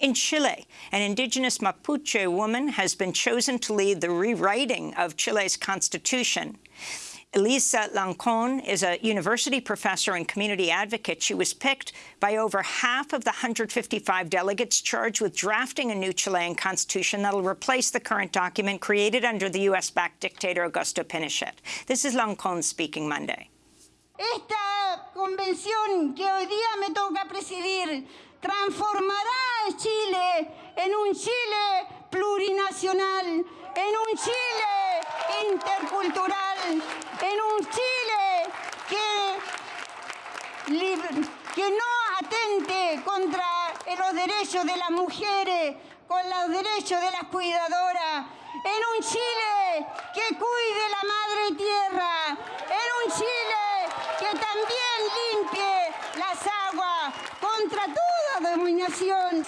In Chile, an indigenous Mapuche woman has been chosen to lead the rewriting of Chile's constitution. Elisa Lancon is a university professor and community advocate. She was picked by over half of the 155 delegates charged with drafting a new Chilean constitution that'll replace the current document created under the U.S.-backed dictator Augusto Pinochet. This is Lancon speaking Monday. Esta convención que hoy día me toca presidir transformará Chile en un Chile plurinacional, en un Chile intercultural, en un Chile que, que no atente contra los derechos de las mujeres, con los derechos de las cuidadoras, en un Chile que cuide la madre tierra, en un Chile que también limpie las aguas contra toda dominación,